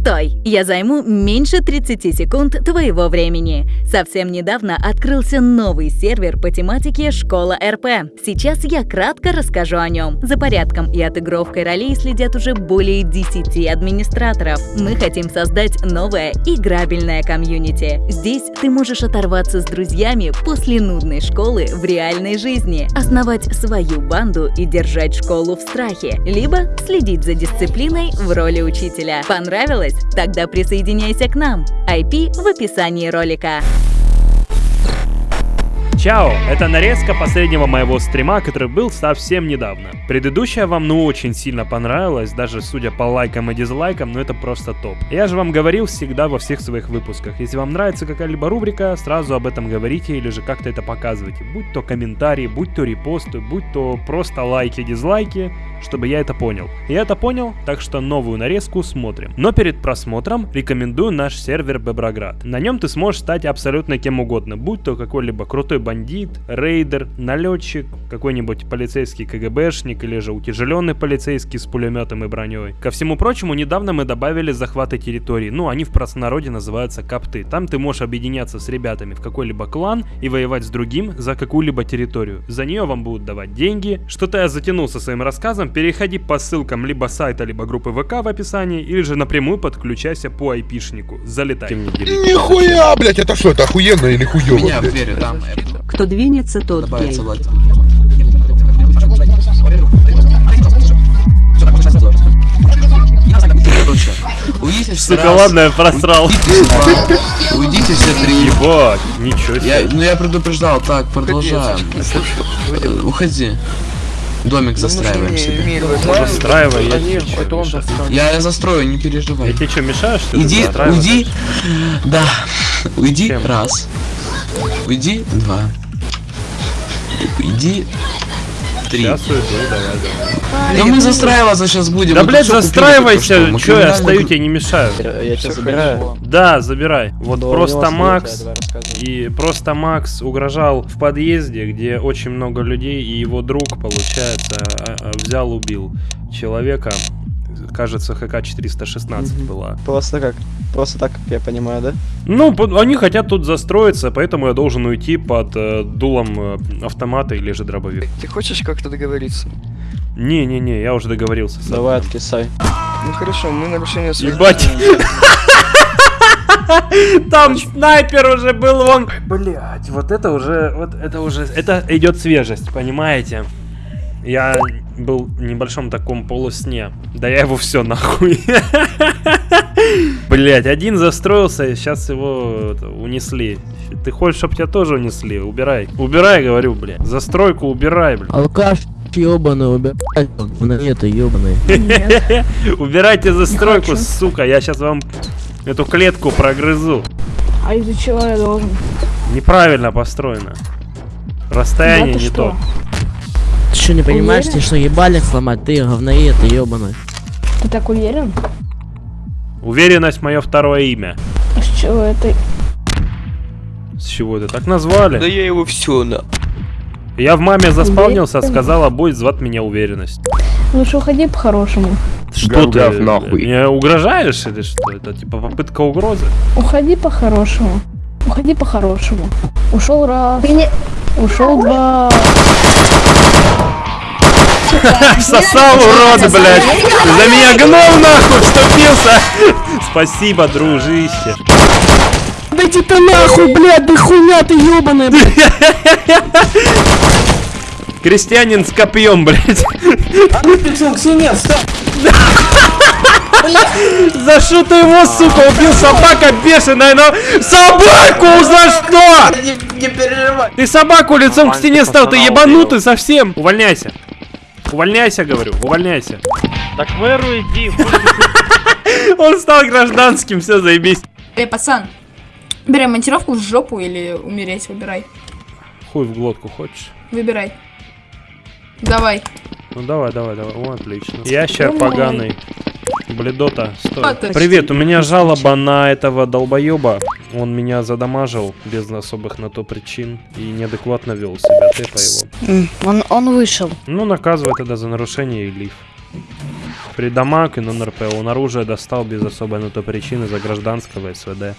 Стой! Я займу меньше 30 секунд твоего времени. Совсем недавно открылся новый сервер по тематике «Школа РП». Сейчас я кратко расскажу о нем. За порядком и отыгровкой ролей следят уже более 10 администраторов. Мы хотим создать новое играбельное комьюнити. Здесь ты можешь оторваться с друзьями после нудной школы в реальной жизни, основать свою банду и держать школу в страхе, либо следить за дисциплиной в роли учителя. Понравилось? Тогда присоединяйся к нам. IP в описании ролика. Чао! Это нарезка последнего моего стрима, который был совсем недавно. Предыдущая вам ну очень сильно понравилась, даже судя по лайкам и дизлайкам, но это просто топ. Я же вам говорил всегда во всех своих выпусках, если вам нравится какая-либо рубрика, сразу об этом говорите или же как-то это показывайте. Будь то комментарии, будь то репосты, будь то просто лайки, дизлайки, чтобы я это понял. Я это понял, так что новую нарезку смотрим. Но перед просмотром рекомендую наш сервер Беброград. На нем ты сможешь стать абсолютно кем угодно, будь то какой-либо крутой бандит, рейдер, налетчик, какой-нибудь полицейский КГБшник или же утяжеленный полицейский с пулеметом и броней. Ко всему прочему, недавно мы добавили захваты территорий, ну они в простонародье называются капты. Там ты можешь объединяться с ребятами в какой-либо клан и воевать с другим за какую-либо территорию. За нее вам будут давать деньги. Что-то я затянул со своим рассказом, переходи по ссылкам либо сайта, либо группы ВК в описании, или же напрямую подключайся по айпишнику. Залетай. Нихуя, блять, это что, это охуенно или хуёво? Блядь? там Кто двинется, тот гей. уйдите все Сука, ладно, я просрал. Уйдите, уйдите все три. Ебать, ничего себе. Я, ну я предупреждал, так, продолжаем. Уходи. Домик застраиваем себе. Застраивай, я? Я, я застрою, не Я переживай. тебе что, мешаю, что ли, Иди, уйди. Да. Уйди раз. Уйди два. Уйди три. Сейчас уйду, давай, давай. Да мы застраиваться сейчас будем. Да, блядь, застраивайся, что. Я стою, тебе не мешаю. Я тебя забираю. Да, забирай. Вот просто Макс и просто Макс угрожал в подъезде, где очень много людей, и его друг, получается, а- а, взял, убил человека. Кажется, ХК-416 Мгм. была. Просто как? Просто так, как я понимаю, да? Ну, по- они хотят тут застроиться, поэтому я должен уйти под э, дулом э, автомата или же дробовик. Ты хочешь как-то договориться? Не-не-не, я уже договорился с Давай, откисай. Ну хорошо, мы нарушение. Ебать. Там снайпер уже был, вон. Блять, вот это уже, вот это уже, это идет свежесть, понимаете? Я был в небольшом таком полусне. Да я его все нахуй. Блять, один застроился, сейчас его это, унесли. Ты хочешь, чтобы тебя тоже унесли? Убирай. Убирай, говорю, блядь. Застройку убирай, блядь. Алкаш ёбаный, убирай, монеты ёбаные. Убирайте застройку, сука. Я сейчас вам эту клетку прогрызу. А из-за чего я должен? Неправильно построено. Расстояние Да не что? то. Ты что, не понимаешь, Уверен? ты что, ебальник сломать? Ты говноед, ты ёбаный. Ты так уверен? Уверенность мое второе имя. А с чего это? С чего это так назвали? я его все на... Я в маме заспавнился, Уверен? сказала, будет звать меня уверенность. Лучше уходи по-хорошему. Что ты? Гав-гав, нахуй. Мне угрожаешь или что? Это типа попытка угрозы? Уходи по-хорошему. Уходи по-хорошему. Ушел раз. Ушел два. Сосал, урод, блядь! За меня гном нахуй вступился! Спасибо, дружище. Да иди ты нахуй, блядь, да хуйня ты ёбаная, Крестьянин с копьем, блядь. За что ты его, сука, убил? Собака бешеная, но... Собаку за что? Не, переживай. Ты собаку лицом к стене стал, ты ебанутый совсем. Увольняйся. Увольняйся, говорю, увольняйся. Так в эру иди, Он стал гражданским, все, заебись. Эй, пацан, бери монтировку в жопу или умереть, выбирай. Хуй в глотку хочешь? Выбирай. Давай. Ну давай, давай, давай. О, отлично. Ящер поганый. Бледота, стой. А, ты- Привет, у меня жалоба на этого долбоеба. Он меня задамажил без особых на то причин и неадекватно вел себя. Тэпа его. Он, он вышел. Ну, наказывай тогда за нарушение и лиф. В При дамаг и нон-РП. Он оружие достал без особой на то причины за гражданского СВД.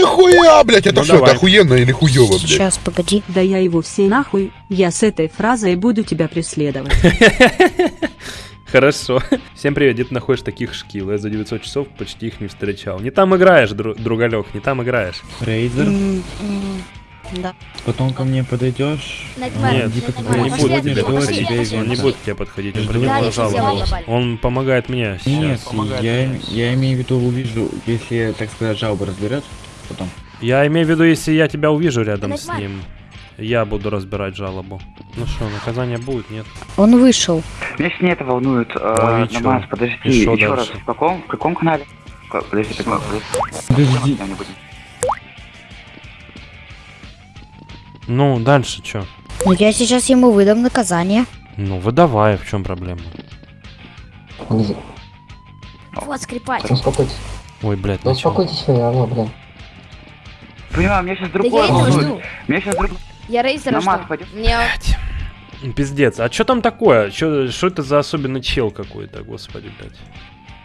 Нихуя, блядь, это Ну, что, это охуенно или хуёво, блядь? Сейчас, погоди. Да я его все нахуй. Я с этой фразой буду тебя преследовать. Хорошо. Всем привет, где ты находишь таких шкил? Я за 900 часов почти их не встречал. Не там играешь, дру- другалек, не там играешь. Рейзер, Да. потом ко мне подойдешь. Нет, он не будет тебе подходить. Он не будет к тебе подходить. Он я жалобу. Он помогает мне Нет, я, я имею в виду увижу, если, так сказать, жалобу разберет, потом. Я имею в виду, если я тебя увижу рядом с ним, я буду разбирать жалобу. Ну что, наказание будет, нет? Он вышел. Меня не это волнует. Чё? Намаз, подожди, И шо еще раз. В каком, в каком канале? Ка- Подожди, подожди, подожди. Ну, дальше что? Ну я сейчас ему выдам наказание. Ну, выдавай, в чем проблема? Вот скрипач. Ой, блядь, ну чё? Понимаю, меня сейчас другое волнует. Меня сейчас другое. Я рейзера Намаз пойдем. Мне Пиздец, а что там такое? Что это за особенный чел какой-то, господи, блядь?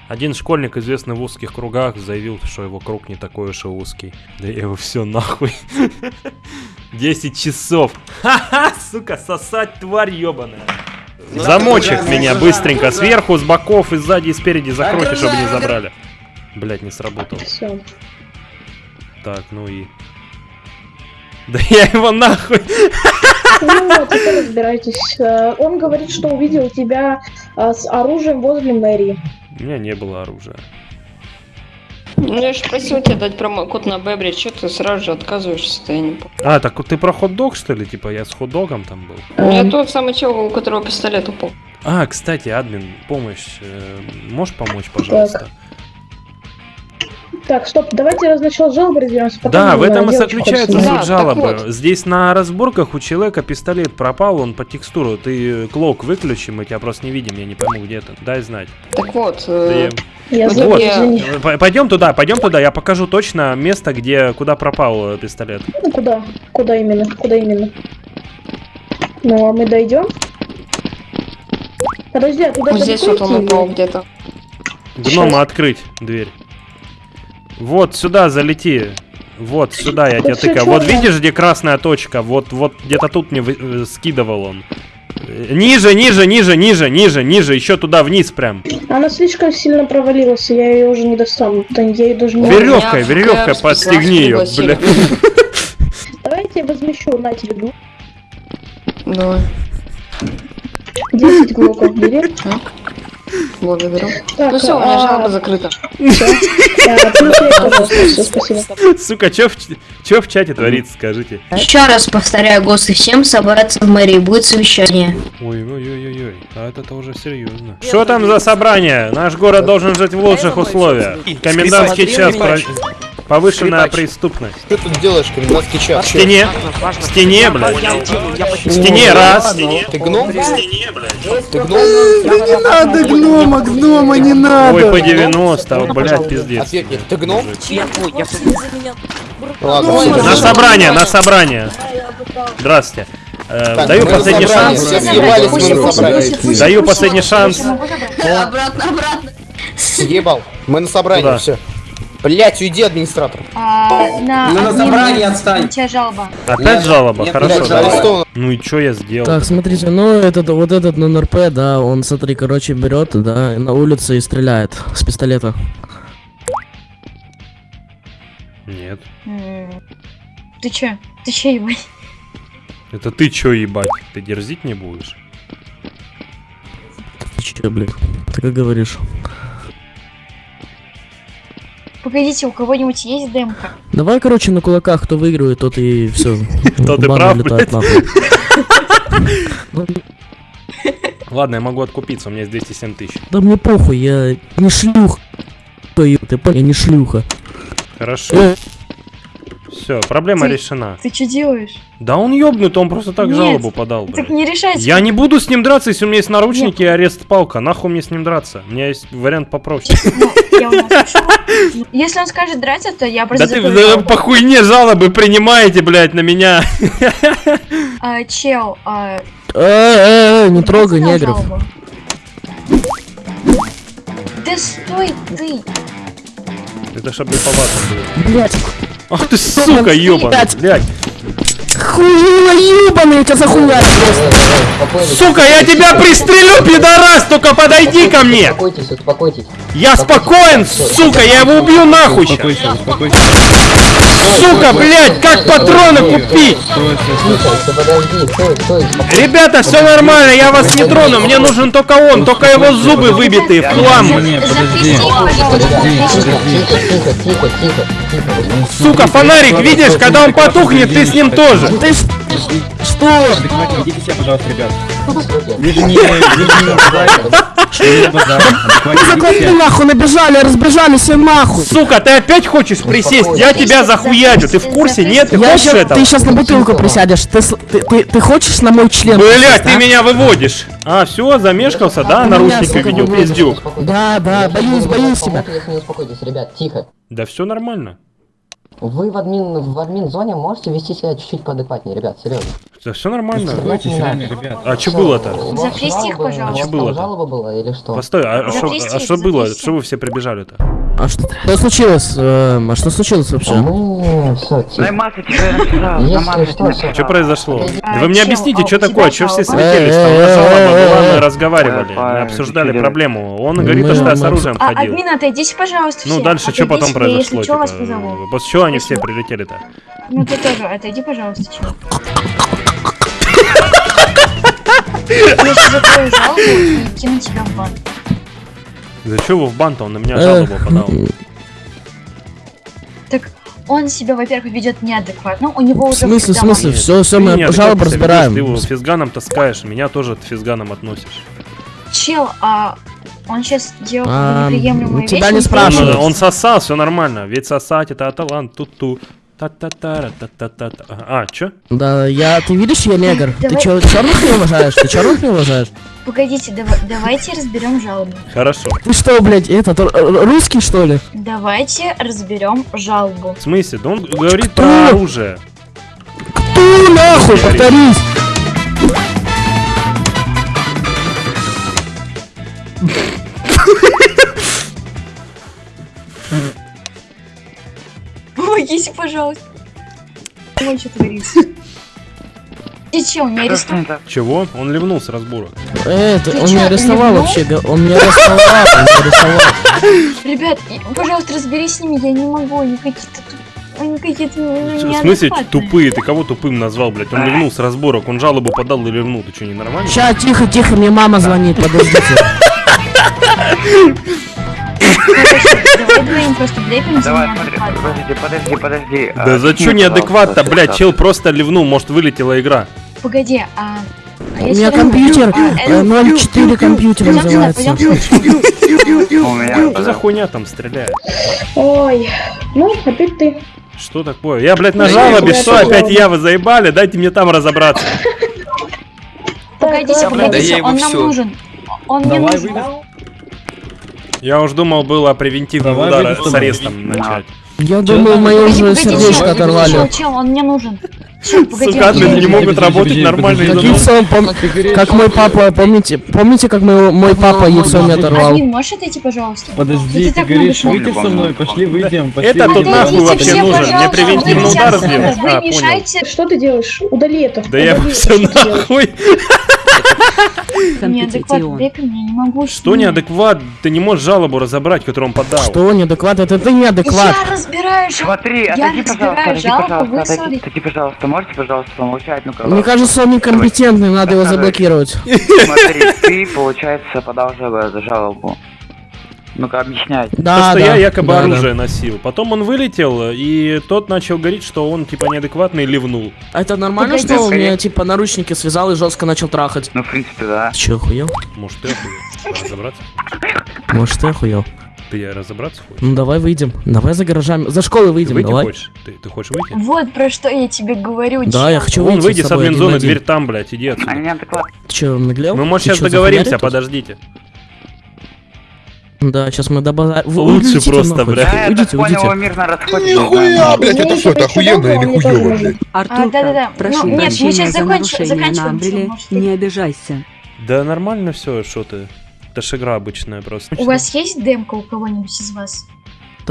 Один школьник, известный в узких кругах, заявил, что его круг не такой уж и узкий. Да я его все нахуй. 10 часов. Ха-ха, сука, сосать тварь ебаная. Замочек меня быстренько сверху, с боков, и сзади, и спереди закройте, чтобы не забрали. Блять, не сработал. Так, ну и... Да я его нахуй. Ну, а теперь разбирайтесь. Э, Он говорит, что увидел тебя э, с оружием возле мэрии. У меня не было оружия. Ну, я же просил тебя дать промокод на Бебре, что ты сразу же отказываешься, я не помню. А, так вот ты про хот-дог, что ли? Типа я с хот-догом там был? Я тот самый чел, у которого пистолет упал. А, кстати, админ, помощь. э, можешь помочь, пожалуйста? Так, стоп, давайте раз начал жалобы разберемся. Да, в э, этом и заключается суть так жалобы. вот. Здесь на разборках у человека пистолет пропал, он по текстуру. Ты клок выключи, мы тебя просто не видим, я не пойму, где ты. Дай знать. Так вот, Да э, я- Я Вот я-. П- пойдем туда, пойдем туда, я покажу точно место, где, куда пропал э, пистолет. Ну, куда? Куда именно? Куда именно? Ну, а мы дойдем? Подожди, а туда вот здесь вот он упал где-то. Гнома открыть дверь. Вот сюда залети. Вот сюда я тебя тыкаю. Вот видишь, где красная точка? Вот, вот где-то тут мне вы- э, скидывал он. Э, Ниже, ниже, ниже, ниже, ниже, ниже, еще туда вниз прям. Она слишком сильно провалилась, и я ее уже не достану. Да я ее даже не... Веревкой, веревкой подстегни ее, бля. Давайте я возмещу на тебе ду- Давай, 10 глоков бери. Благодарю. Так, Ну все, у меня а, жалоба закрыта. Сука, чё в, чате творится, скажите? Еще раз повторяю, гости, всем собраться в мэрии, будет совещание. Ой, ой, ой, ой, ой, а это уже серьезно. Что там за собрание? Наш город должен жить в лучших условиях. Комендантский час, про- повышенная преступность. Что ты тут делаешь, комендантский В час? стене, в стене, блядь. В стене, раз. Ты гном? Ты гном? Не надо гнома, гнома не надо. Ой, по 90, вот, блядь, пиздец. Ответь мне, ты гном? Ой, Ладно, На собрание, на собрание. Здравствуйте. Э, Так, Даю на последний шанс. Даю последний шанс. Обратно, обратно. Съебал. Мы на собрании, все. Блять, уйди, администратор. на, на собрании отстань. У тебя жалоба. Опять жалоба? Нет, Хорошо, давай. арестован. Ну и чё я сделал? Так, смотрите, ну этот, вот этот НРП, да, он, смотри, короче, берет, да, на улице и стреляет с пистолета. Нет. Ты че? Ты че, ебать? Это ты чё, ебать? Ты дерзить не будешь? Ты че, блин? Ты как говоришь? Погодите, у кого-нибудь есть демка? Давай, короче, на кулаках, кто выигрывает, тот и все. Тот и прав, Ладно, я могу откупиться, у меня есть 207 тысяч. Да мне похуй, я не шлюха. Ты понял, я не шлюха. Хорошо. Э, Все, проблема Ты- решена. Ты что делаешь? Да он ёбнут, он просто так Нет, жалобу подал, Так блядь. не решайте. Я не буду с ним драться, если у меня есть наручники и арест палка. Нахуй мне с ним драться? У меня есть вариант попроще. Я у нас ушла. Если он скажет драться, то я Да просто ты да, жалобу. по хуйне жалобы принимаете, блядь, на меня. А, Чел, а, Э, э, не трогай негров. Да стой ты! Это чтоб не по ватам было. Блять, Ах ты сука, ёбаный, блядь. Хуила ебаный, тебя захуяю просто. Сука, я тебя пристрелю, пидорас, только подойди ко мне. Успокойтесь, успокойтесь. Я спокоен, сука, я его убью нахуй успокойся. Сука, блядь, как патроны купить? Ребята, все нормально, я вас не трону, мне нужен только он, только его зубы выбитые в хлам. Сука, фонарик, видишь, когда он потухнет, ты с ним тоже. Ты ш- что? Адекватнее ведите себя, пожалуйста, ребят. Же не... Ну закладки себя. нахуй, набежали, разбежали все нахуй. Сука, ты опять хочешь присесть? Я тебя захуячу, ты в курсе? Нет, ты хочешь этого? ты сейчас на бутылку присядешь. Ты, ты, ты, ты хочешь на мой член? Блять, ты а? меня выводишь. А, все, замешкался, да, Ты наручники меня, сука, видел, выводишь. пиздюк. Да, да, боюсь, боюсь тебя. Ребят, тихо. Да все нормально. Вы в админ, в админ зоне можете вести себя чуть-чуть поадекватнее, ребят, серьезно. Да все нормально. Успокойтесь, реально, ребят. А что было-то? Запрести их, пожалуйста. А что было-то? жалоба была или что? Постой, а что а что было? Что вы все прибежали-то? А что, что случилось? эм, а что случилось вообще? Намазать что. Что произошло? Да вы мне объясните, а что такое, что все слетелись? Там была, мы разговаривали, Э, мы э, обсуждали что делать? проблему. Он говорит, что я с оружием А, ходил. админ, отойдите, пожалуйста, Ну дальше что потом произошло? Что, типа. После чего они все прилетели-то? Ну ты тоже, отойди, пожалуйста, чел. Я сейчас закрою жалобу и кину тебя в бан. За что вы в бан-то? Он на меня жалобу подал. Так он себя, во-первых, ведет неадекватно, у него В уже смысле, в смысле? Все, все, мы жалобу разбираем. Ты его с физганом таскаешь, меня тоже с физганом относишь. Чел, а он сейчас делал А, неприемлемые тебя вещи. не он спрашивают. Он, он сосал, все нормально. Ведь сосать это талант, ту-ту. Та-та-та, та-та-та. А, чё? Да, я, ты видишь, я негр. Ты чё, черных не уважаешь? Ты черных не уважаешь? Погодите, дава- давайте разберем жалобу. Хорошо. Ты что, блядь, этот, р- русский, что ли? Давайте разберем жалобу. В смысле? Да он говорит Кто? про оружие. Кто нахуй, повторись? Помогите, пожалуйста. Ой, что творится? Ты че, он меня арестовал? Чего? Он ливнул с разбора. Э, это, он меня арестовал вообще, он меня арестовал, он меня арестовал. Ребят, пожалуйста, разберись с ними, я не могу, они какие-то. Они какие-то В смысле тупые? Ты кого тупым назвал, блядь? Он ливнул с разборок, он жалобу подал и ливнул. Ты что, не нормально? Ща, тихо, тихо, мне мама звонит, подождите. Давай смотри, подожди, подожди, подожди. Да А, за что неадекватно, блядь? Чел просто ливнул, может вылетела игра. Погоди, а... а У меня компьютер, а, э, 04 компьютер называется. Что за хуйня там стреляет? Ой, ну, опять ты. Что такое? Я, блядь, на Да жалобе, что опять я, вы заебали? Дайте мне там разобраться. Погодите, погодите, я его он нам нужен. Он мне Давай, нужен. Я уж думал, было превентивный Давай удар выйди, с арестом начать. Я думал, мое уже погоди, сердечко чел, оторвали. Чел, чел, он мне нужен. Чел, погоди, Сука, не нужен. могут работать нормально из-за пом- как мой папа, помните, помните, как мой, мой папа яйцо мне оторвал? Админ, можешь отойти, пожалуйста? Подожди, ты так говоришь, выйди со мной, пошли выйдем, пошли Это тут нахуй вообще нужен? Мне вы удар сделать? Вы А, мешаете... Что ты делаешь? Удали это. Да я все нахуй. Неадекватно блепим, я не могу с Что неадекват? Ты не можешь жалобу разобрать, которую он подал. Что, неадекват? Это ты неадекват. Я разбираю жалобу. Смотри, отойди, пожалуйста, отойди, пожалуйста, отойди, пожалуйста, можете, пожалуйста, помолчать, ну-ка. Мне кажется, он некомпетентный, надо его заблокировать. Смотри, ты, получается, подал жалобу. Ну-ка, объясняй. То, Да, что да, я якобы да, да. оружие носил. Потом он вылетел, и тот начал говорить, что он типа неадекватный ливнул. А это нормально, Погоди, что он мне, типа, наручники связал и жестко начал трахать? Ну, в принципе, да. Ты че, охуел? Может, ты охуел? Разобраться? Может, ты охуел? Ты разобраться хочешь? Ну давай выйдем. Давай за гаражами. За школой Ты выйдем, выйти давай. хочешь? Ты, ты хочешь выйти? Вот про что я тебе говорю. Да, я чел. хочу выйти выйди с на один. дверь там, блядь, иди отсюда. Ты чё, наглел? Мы, может, Ты сейчас договоримся, подождите. Да, сейчас мы добавим. Лучше просто, блядь. Уйдите, уйдите. мирно Нихуя, блядь, это что, это охуенно или хуёво, блядь? Артур, да-да-да. прошу Ну, нет, мы прощения сейчас за закончим- нарушение на заканчиваем, Не обижайся. Да нормально все, что ты. Это ж игра обычная просто. У вас есть демка у кого-нибудь из вас?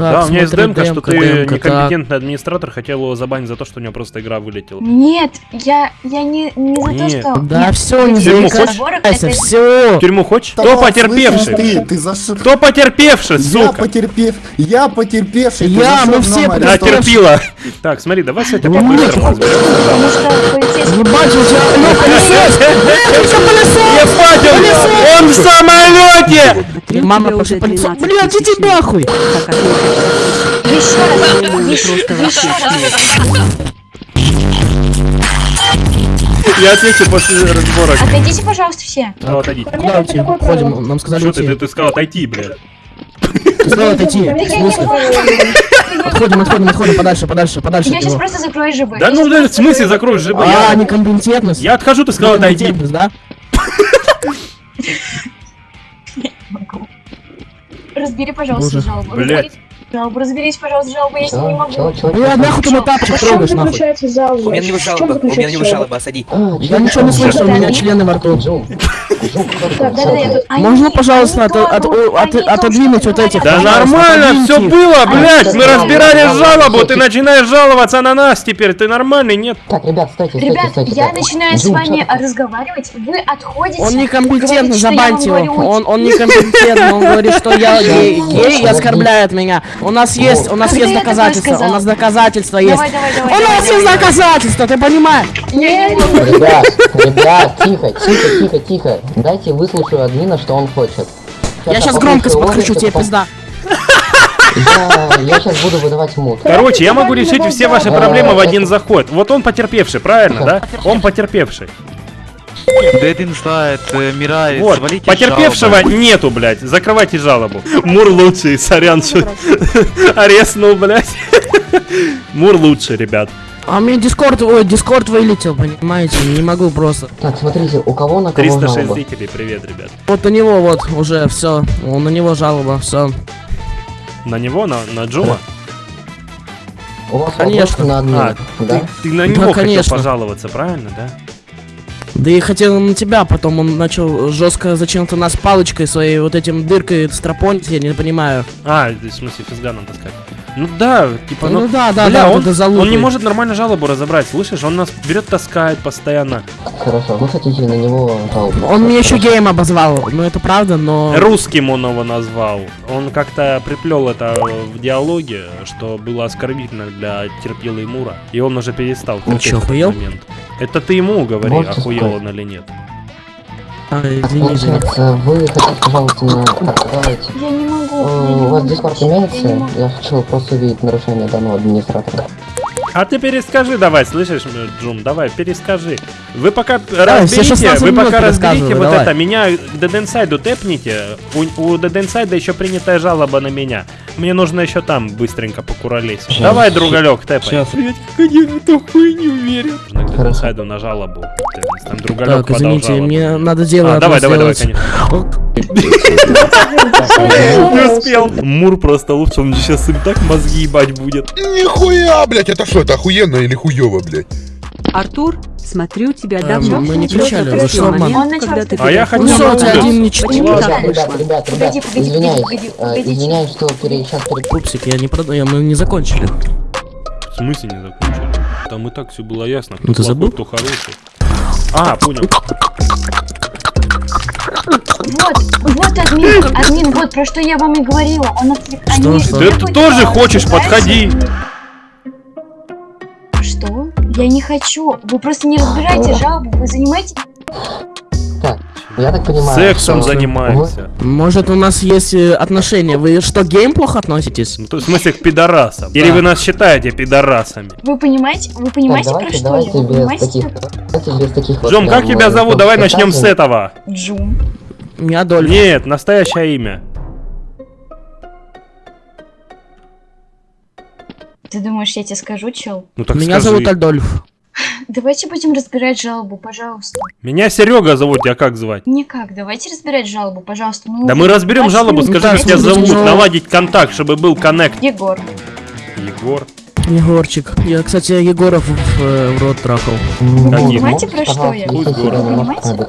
Да, у меня есть смотри, демка, что демка, ты демка, так. некомпетентный администратор, хотел его забанить за то, что у него просто игра вылетела. Нет, я, я не, не за то, Нет. что... Да Нет, все, не тюрьму заикайся, это- все. Тюрьму хочешь? Да Кто потерпевший? Ты, ты за что? Кто потерпевший, Я сука? потерпев, я потерпевший. Я, мы все нам Да, терпила. Так, смотри, давай с этим по-быстрому разберемся. Потому что полицейский... Ебать, у тебя, ну, пылесос! Ебать, он, он в самолете! Мама, пошли. 13 Блядь, иди нахуй! Я отвечу после разбора. Отойдите, пожалуйста, все. Ну, отойди. Куда уйти? Ходим, нам сказали Что ты, ты, сказал отойти, блядь? Ты сказал отойти. В я смысле? Отходим, отходим, отходим, подальше, подальше, подальше Я сейчас просто закрою ЖБ. Да ну, в смысле закрою- закроешь ЖБ? А, Я, некомпетентность. я отхожу, ты сказал отойди. Да? Разбери, пожалуйста, Боже. жалобу. Блядь. Разберись, Жалобу, разберись, пожалуйста, жалобу, я не могу. чё, чё, Бля, нахуй ты мой чем трогаешь, нахуй? У меня не жалоба, у меня не жалоба, осади. А, Я ничего не слышу, у меня члены во рту. Можно, пожалуйста, отодвинуть вот этих, Да нормально, все было, блядь, мы разбирали жалобу, ты начинаешь жаловаться на нас теперь, ты нормальный, нет? Так, ребят, стойте, стойте, Ребят, стойте. я начинаю с вами разговаривать, вы отходите. Он некомпетентный, вам забаньте его. Он, он некомпетентный, он говорит, что я гей, и оскорбляет меня. У нас есть, у нас есть доказательства, у нас доказательства есть. У нас есть доказательства, ты понимаешь? Ребят, ребят, тихо, тихо, тихо, тихо. Дайте выслушаю админа, что он хочет. Я сейчас громкость офис, тебе пизда. Я, я сейчас буду выдавать мут. Короче, я могу решить все ваши проблемы в один заход. Вот он потерпевший, правильно, да? Он потерпевший. Дедин знает, Мирай, Вот, потерпевшего нету, блядь. Закрывайте жалобу. Мур лучший, сорян, что ареснул, блядь. Мур лучший, ребят. А у меня дискорд, ой, дискорд вылетел, понимаете? Не могу просто. Так, смотрите, у кого на кого 306 жалоба? зрителей, привет, ребят. Вот у него вот уже все, на него жалоба, все. На него, на, на Джума? У вас Конечно. на админа, А, да? ты, ты на Да, него хотел конечно. пожаловаться, правильно, да? Да и хотел на тебя, потом он начал жестко зачем-то нас палочкой своей вот этим дыркой стропонить, я не понимаю. А, в смысле, физганом таскать. Ну да, типа, Ну ну, да, да, бля, да, он, он не может нормально жалобу разобрать, слышишь? Он нас берет, таскает постоянно. Хорошо, вы хотите на него жалобу? Он меня еще геем обозвал, ну это правда, но... Русским он его назвал. Он как-то приплел это в диалоге, что было оскорбительно для терпилы Мура. И он уже перестал Он терпеть чё, этот момент. Это ты ему говори, Можете охуел сказать? он или нет. А, извини, извини. получается, вы хотите. Так, давайте. я не могу. Э, я не У вас не имеется? Я хочу просто увидеть нарушение данного администратора. А ты перескажи давай, слышишь, Джум, давай, перескажи. Вы пока все разберите, 16 вы пока разберите вот давай. это, меня к Деденсайду тэпните. У, у Деденсайда еще принятая жалоба на меня. Мне нужно еще там быстренько покуролесить. Щас. Давай, другалек, тэпай. Сейчас. Блять, как они в эту хуйню верят. К Деденсайду на жалобу. Там другалек Так, извините, жалобу. мне надо дело А, давай, давай, давай, конечно. Не успел. Мур просто лучше, он сейчас им так мозги ебать будет. Нихуя, блядь, это что, это охуенно или хуёво, блядь? Артур, смотрю, тебя Э, давно. мы не кричали, вы пришел что, момент, Он начал когда ты А я хотел Ну, один не читал. Почему Ребят, так ребят, вышло? ребят, ребят, Погоди, погоди, извиняюсь, погодите. извиняюсь, что сейчас перед... Пупсик, я не продаю, мы не закончили. В смысле не закончили? Там и так все было ясно. Ну, ты забыл? кто хороший. А, понял. Вот, вот админ, админ, вот про что я вам и говорила. Он отвлек... Что, ты тоже а, хочешь, подходи. Я не хочу. Вы просто не разбираете жалобу. Вы занимаетесь... Так, я так понимаю, Сексом что занимаемся. Может, у нас есть э, отношения? Вы что, к геям плохо относитесь? Ну, то есть, в смысле, к пидорасам. Или Да. вы нас считаете пидорасами? Вы понимаете? Вы Так, понимаете, про давайте, что давайте я? Без понимаете? таких... Давайте без таких вот Джом, как тебя э, зовут? Давай начнем с этого. Джум. Не Адольф. Нет, настоящее имя. Ты думаешь, я тебе скажу, чел? Ну так Меня скажи. зовут Альдольф. Давайте будем разбирать жалобу, пожалуйста. Меня Серега зовут, тебя как звать? Никак, давайте разбирать жалобу, пожалуйста. Ну, Да мы разберем 20 жалобу, скажи, как тебя Дайте мне зовут, жалобу. наладить контакт, чтобы был коннект. Егор. Егор. Егорчик. Я, кстати, Егоров в, э, в рот трахал. Вы понимаете, про что я? Вы понимаете?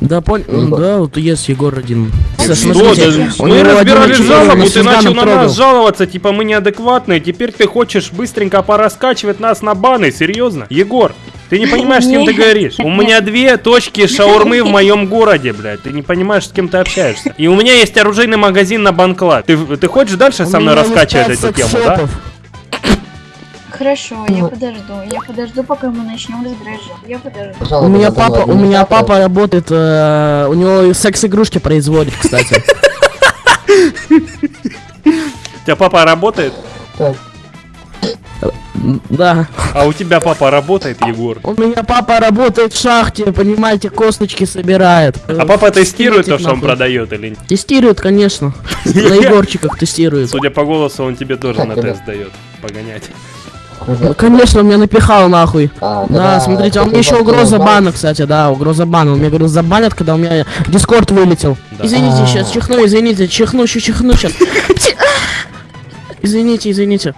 Да, понял. Да, вот есть Егор один. Что? Смотрите, Да у мы разбирали жалобу, ты начал на нас жаловаться, типа мы неадекватные, теперь ты хочешь быстренько пораскачивать нас на баны, серьезно? Егор, ты не понимаешь, с кем ты говоришь? У меня две точки шаурмы в моем городе, блядь. Ты не понимаешь, с кем ты общаешься. И у меня есть оружейный магазин на Банклад. Ты, ты хочешь дальше со мной раскачивать эту тему, да? Хорошо, я подожду. Я подожду, пока мы начнем разбирать жалобу. Я подожду. У меня папа, у меня папа работает, э, у него секс-игрушки производит, кстати. У тебя папа работает? Да. А у тебя папа работает, Егор? У меня папа работает в шахте, понимаете, косточки собирает. А папа тестирует то, что он продает или нет? Тестирует, конечно. На Егорчиках тестирует. Судя по голосу, он тебе тоже на тест дает. Погонять. Конечно, он меня напихал нахуй. А, Да, когда смотрите, а меня кто-то еще угроза бана, кстати, да, угроза бана. Он мне говорил, забанят, когда у меня дискорд вылетел. Извините, А. сейчас чихну, извините, чихну, еще чихну сейчас. Извините, извините.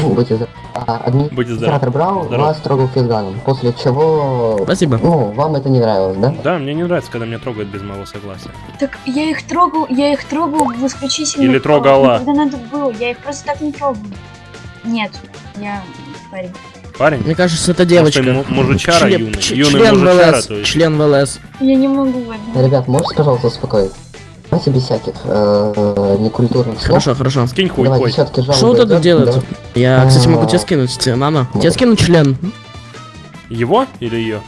Ну, Будьте здоровы. А, администратор брал, вас трогал физганом, после чего... Спасибо. Ну, вам это не нравилось, да? Да, мне не нравится, когда меня трогают без моего согласия. Так я их трогал, я их трогал в исключительно... Или трогала. Когда надо было, я их просто так не трогал. Нет, я парень. Парень? Мне кажется, это девочка. Может, мужичара Член- юный? ч- Юный член мужичара, ВЛС, то есть. Член ВЛС. Я не могу в этом. Ребят, можете, пожалуйста, успокоить? Давайте без всяких э, некультурных слов. Хорошо, хорошо. Скинь хуй, Давайте хуй. Что вот это идёт, делает? да? Я, кстати, могу А, тебе скинуть, тебе надо. Тебе скину член. Его или ее?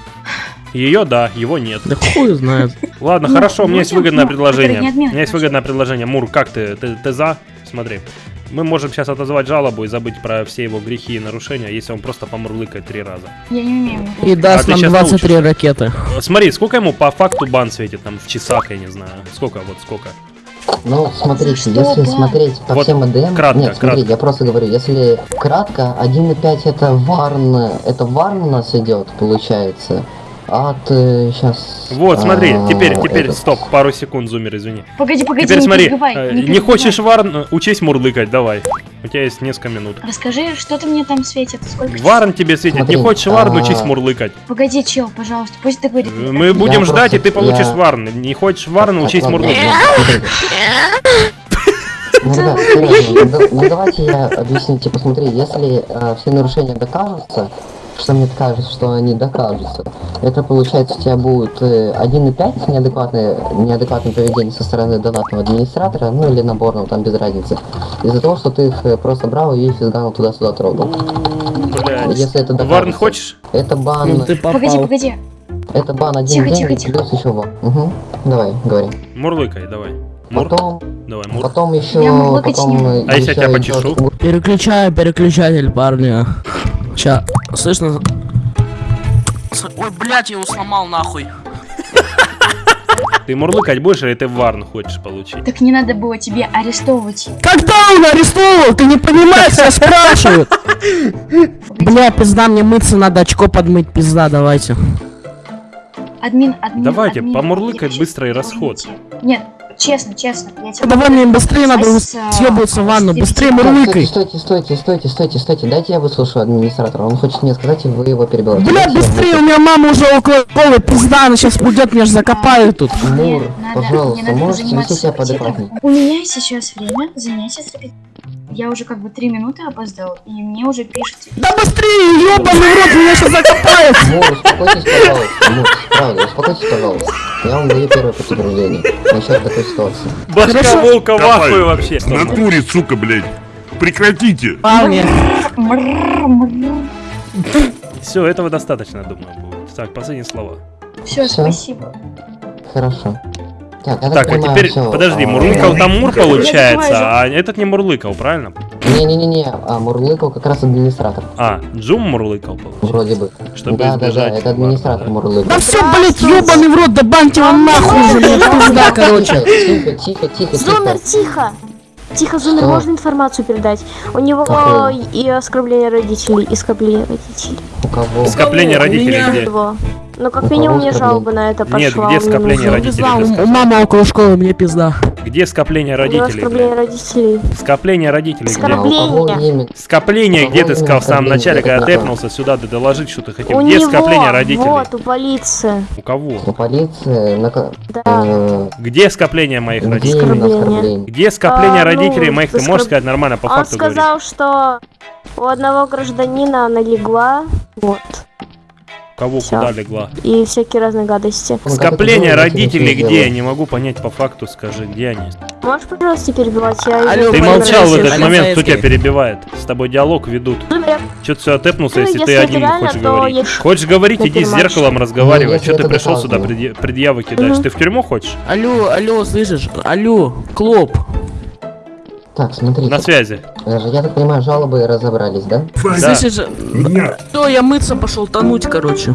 Ее, да, его нет. Да хуй знает. Ладно, хорошо, у меня есть выгодное предложение. У меня есть выгодное предложение. Мур, как ты? Ты, ты за? Смотри. Мы можем сейчас отозвать жалобу и забыть про все его грехи и нарушения, если он просто помурлыкает три раза. Я не умею. И даст А нам щас 23 ракеты. Э, Смотри, сколько ему по факту бан светит, там, в часах, я не знаю. Сколько, вот сколько? Ну, смотрите, что, если да? смотреть по Вот всем АДМ... кратко, Нет, смотри, кратко. я просто говорю, если кратко, 1.5 это варн... Это варн у нас идет, получается. От... сейчас... Вот, смотри, а, теперь, теперь, этот. стоп, пару секунд, зумер, извини. Погоди, погоди, Теперь не смотри, перебивай, э, не не хочешь варн, э, учись мурлыкать, давай. У тебя есть несколько минут. Расскажи, что ты мне там светит? Сколько часов? Варн тебе светит, Смотри, не хочешь варн, а, учись мурлыкать. Погоди, чел, пожалуйста, пусть договорит. Э, Мы будем Я ждать, и просто- ты получишь я- варн. Не хочешь варн, учись мурлыкать. Ну, серьезно, ну, да- ну давайте я объясню, типа, смотри, если э, все нарушения докажутся, что мне кажется, что они докажутся, это получается у тебя будет э, 1,5 неадекватное, неадекватное поведение со стороны донатного администратора, ну или наборного, там без разницы, из-за того, что ты их э, просто брал и физганул туда-сюда трогал. Блядь. Если это Варн докажется. хочешь? Это бан, Ну ты Погоди, попал. погоди. это бан один Тихо, день тихо, тихо. плюс еще ван. Угу. Давай, говори. Мурлыкай, давай. Мур? Потом, Давай, мур. потом еще, потом... э, А если я тебя еще почешу? Переключаю переключатель, парни. Ща, слышно? С- Ой, блядь, я его сломал нахуй. Ты мурлыкать будешь или ты варн хочешь получить? Так не надо было тебе арестовывать. Когда он арестовал? Ты не понимаешь, я спрашиваю. Бля, пизда, мне мыться надо, очко подмыть, пизда, давайте. Админ, админ, Давайте, админ, помурлыкать быстро и расход. Нет, честно, честно. Я тебе Давай мне быстрее надо а, съебываться в ванну, быстрее мурлыкай. Стойте, стойте, стойте, стойте, стойте, дайте я выслушаю администратора. Он хочет мне сказать, и вы его перебиваете. Бля, быстрее, у меня мама уже около школы, пизда, она сейчас придет, меня же закопают тут. Мур, пожалуйста, можете вести себя поадекватнее. У меня сейчас время занятия с репетитором. Я уже как бы три минуты опоздал, и мне уже пишут. Да быстрее, ёбаный в рот, меня сейчас закопают. Мур, успокойтесь, пожалуйста. Мур, правда, успокойтесь, пожалуйста. Я вам даю первое подтверждение. Насчет такой ситуации. Башка волка в Давай. ахуе вообще. В натуре, сука, блядь. Прекратите. Все, этого достаточно, думаю, будет. Так, последние слова. Все, спасибо. Хорошо. Так, я Так, а понимаю, теперь, всё, подожди, а, мурлыкал там Мур получается, а этот не мурлыкал, правильно? Не-не-не-не, а Мурлыкал как раз администратор. А, Джум мурлыкал, получается. Вроде бы. Чтобы да, да, да, избежать это администратор варна, Мурлыкал. да все, блядь, ёбаный в рот, да баньте его нахуй уже, блядь, пизда, короче. Тихо, тихо, тихо, тихо, Зумер, тихо. тихо! Зумер, можно информацию передать? У него и оскорбление родителей, и скопление родителей. У кого? Скопление У родителей меня- где? Ну, как У минимум, мне жалоба на это пошла. Нет, где он скопление родителей? У, мамы около школы, мне пизда. Где скопление родителей? оскорбление блядь? родителей. Скопление родителей А где? Скопление, где ты сказал в самом начале, когда тэпнулся сюда, да доложить, что ты хотел. У Где него, скопление родителей? вот, у полиции. У кого? У полиции на Да. э, Где скопление моих где родителей? оскорбление? Где скопление А, ну, родителей моих? Ты можешь сказать нормально по Он факту говорить? сказал, что у одного гражданина она легла, вот, Кого всё. куда легла? и всякие разные гадости. Ну, Скопление родителей где? Я не могу понять по факту, скажи, где они? Можешь, пожалуйста, не перебивать? Я Алло, Ты молчал в этот момент, кто тебя перебивает? С тобой диалог ведут. Зумер, Че ты сюда тэпнулся, Ну, если ты один реально, хочешь говорить? я- Хочешь говорить, иди с зеркалом разговаривай. Ну, если Че ты пришел сюда, предъявы кидаешь? Ты в тюрьму хочешь? Алло, алло, слышишь? Алло, Клоп. Так, смотрите. На связи. Э, Я так понимаю, жалобы разобрались, да? Да. Слышишь? Меня. То я мыться пошел, тонуть, короче.